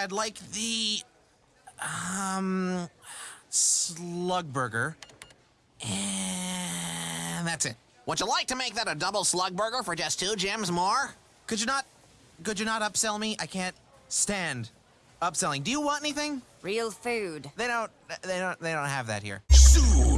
I'd like the um slug burger. And that's it. Would you like to make that a double slug burger for just two gems more? Could you not could you not upsell me? I can't stand upselling. Do you want anything? Real food. They don't they don't they don't have that here. Soon.